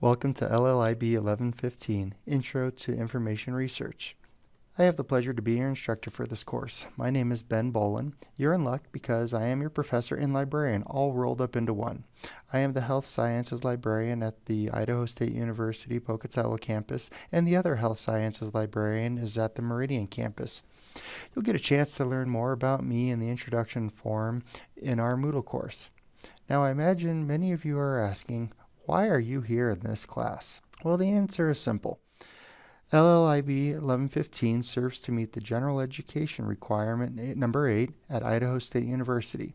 Welcome to LLIB 1115, Intro to Information Research. I have the pleasure to be your instructor for this course. My name is Ben Bolin. You're in luck because I am your professor and librarian all rolled up into one. I am the health sciences librarian at the Idaho State University Pocatello campus, and the other health sciences librarian is at the Meridian campus. You'll get a chance to learn more about me in the introduction form in our Moodle course. Now I imagine many of you are asking, why are you here in this class? Well, the answer is simple. LLIB 1115 serves to meet the general education requirement number 8 at Idaho State University.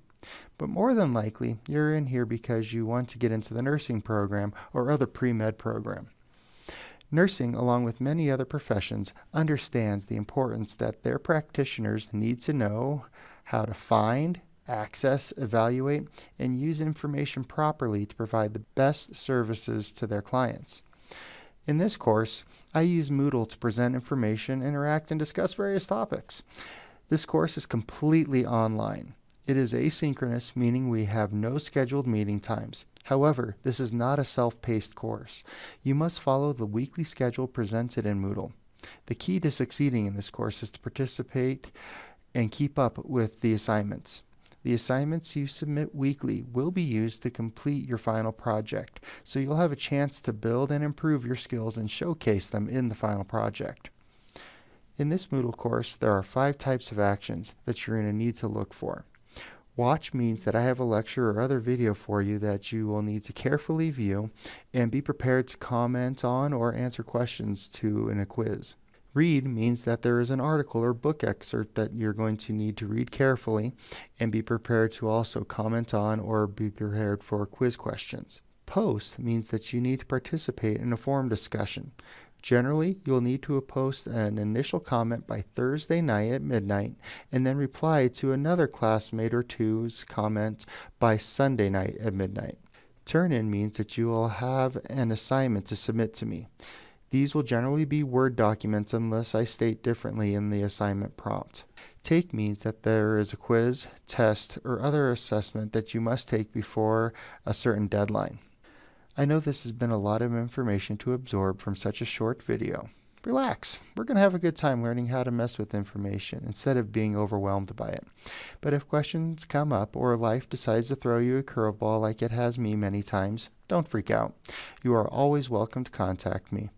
But more than likely, you're in here because you want to get into the nursing program or other pre-med program. Nursing, along with many other professions, understands the importance that their practitioners need to know how to find, access, evaluate, and use information properly to provide the best services to their clients. In this course, I use Moodle to present information, interact, and discuss various topics. This course is completely online. It is asynchronous, meaning we have no scheduled meeting times. However, this is not a self-paced course. You must follow the weekly schedule presented in Moodle. The key to succeeding in this course is to participate and keep up with the assignments. The assignments you submit weekly will be used to complete your final project, so you'll have a chance to build and improve your skills and showcase them in the final project. In this Moodle course, there are five types of actions that you're going to need to look for. Watch means that I have a lecture or other video for you that you will need to carefully view and be prepared to comment on or answer questions to in a quiz. Read means that there is an article or book excerpt that you're going to need to read carefully and be prepared to also comment on or be prepared for quiz questions. Post means that you need to participate in a forum discussion. Generally, you'll need to post an initial comment by Thursday night at midnight and then reply to another classmate or two's comment by Sunday night at midnight. Turn in means that you will have an assignment to submit to me. These will generally be Word documents unless I state differently in the assignment prompt. Take means that there is a quiz, test, or other assessment that you must take before a certain deadline. I know this has been a lot of information to absorb from such a short video. Relax. We're going to have a good time learning how to mess with information instead of being overwhelmed by it. But if questions come up or life decides to throw you a curveball like it has me many times, don't freak out. You are always welcome to contact me.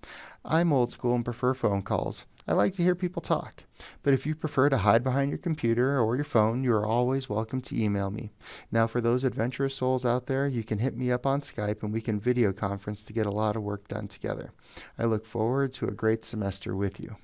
I'm old school and prefer phone calls. I like to hear people talk. But if you prefer to hide behind your computer or your phone, you are always welcome to email me. Now, for those adventurous souls out there, you can hit me up on Skype and we can video conference to get a lot of work done together. I look forward to a great semester with you.